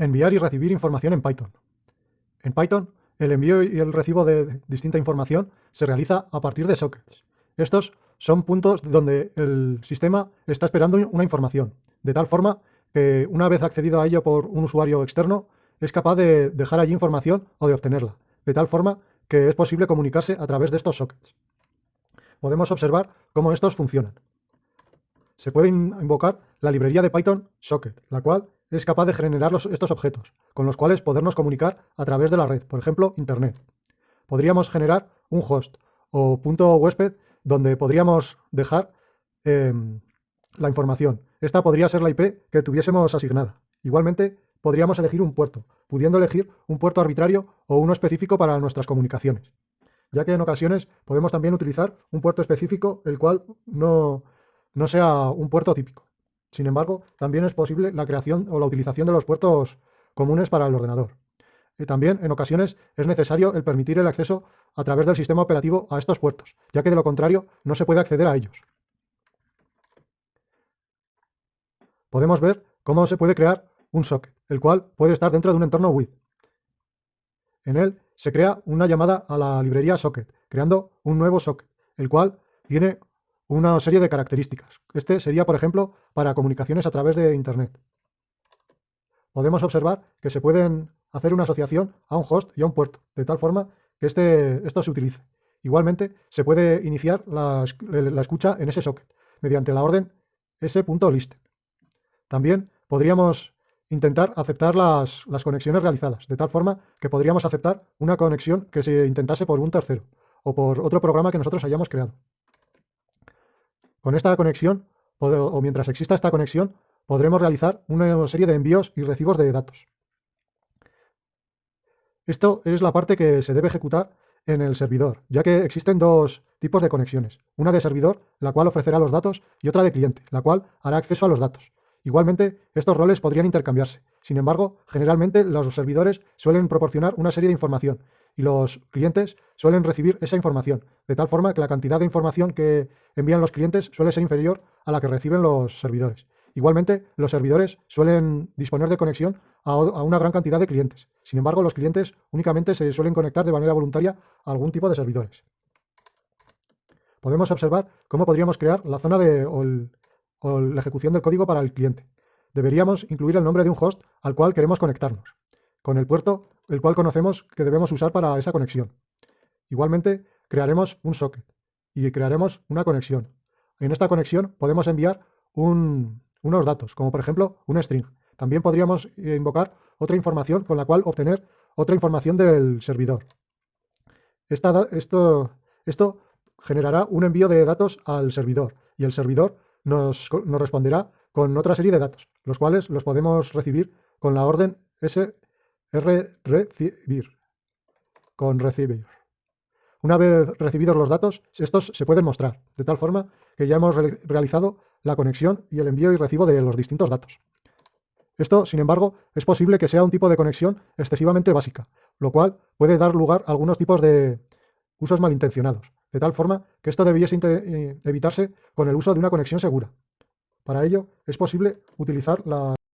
Enviar y recibir información en Python. En Python, el envío y el recibo de distinta información se realiza a partir de sockets. Estos son puntos donde el sistema está esperando una información, de tal forma que una vez accedido a ello por un usuario externo, es capaz de dejar allí información o de obtenerla, de tal forma que es posible comunicarse a través de estos sockets. Podemos observar cómo estos funcionan. Se puede invocar la librería de Python socket, la cual es capaz de generar estos objetos, con los cuales podernos comunicar a través de la red, por ejemplo, Internet. Podríamos generar un host o punto huésped donde podríamos dejar em, la información. Esta podría ser la IP que tuviésemos asignada. Igualmente, podríamos elegir un puerto, pudiendo elegir un puerto arbitrario o uno específico para nuestras comunicaciones, ya que en ocasiones podemos también utilizar un puerto específico el cual no, no sea un puerto típico. Sin embargo, también es posible la creación o la utilización de los puertos comunes para el ordenador. Y también, en ocasiones, es necesario el permitir el acceso a través del sistema operativo a estos puertos, ya que de lo contrario no se puede acceder a ellos. Podemos ver cómo se puede crear un socket, el cual puede estar dentro de un entorno with. En él se crea una llamada a la librería socket, creando un nuevo socket, el cual tiene una serie de características. Este sería, por ejemplo, para comunicaciones a través de Internet. Podemos observar que se pueden hacer una asociación a un host y a un puerto, de tal forma que este, esto se utilice. Igualmente, se puede iniciar la, escucha en ese socket, mediante la orden s.list. También podríamos intentar aceptar las, las conexiones realizadas, de tal forma que podríamos aceptar una conexión que se intentase por un tercero o por otro programa que nosotros hayamos creado. Con esta conexión, o mientras exista esta conexión, podremos realizar una serie de envíos y recibos de datos. Esto es la parte que se debe ejecutar en el servidor, ya que existen dos tipos de conexiones. Una de servidor, la cual ofrecerá los datos, y otra de cliente, la cual hará acceso a los datos. Igualmente, estos roles podrían intercambiarse. Sin embargo, generalmente los servidores suelen proporcionar una serie de información y los clientes suelen recibir esa información, de tal forma que la cantidad de información que envían los clientes suele ser inferior a la que reciben los servidores. Igualmente, los servidores suelen disponer de conexión a, una gran cantidad de clientes. Sin embargo, los clientes únicamente se suelen conectar de manera voluntaria a algún tipo de servidores. Podemos observar cómo podríamos crear la zona de, la ejecución del código para el cliente. Deberíamos incluir el nombre de un host al cual queremos conectarnos, con el puerto el cual conocemos que debemos usar para esa conexión. Igualmente, crearemos un socket y crearemos una conexión. En esta conexión podemos enviar unos datos, como por ejemplo un string. También podríamos eh, invocar otra información con la cual obtener otra información del servidor. esto, esto generará un envío de datos al servidor y el servidor nos, responderá con otra serie de datos, los cuales los podemos recibir con la orden s recibir con recibir. Una vez recibidos los datos, estos se pueden mostrar, de tal forma que ya hemos realizado la conexión y el envío y recibo de los distintos datos. Esto, sin embargo, es posible que sea un tipo de conexión excesivamente básica, lo cual puede dar lugar a algunos tipos de usos malintencionados, de tal forma que esto debiese eh, evitarse con el uso de una conexión segura. Para ello, es posible utilizar la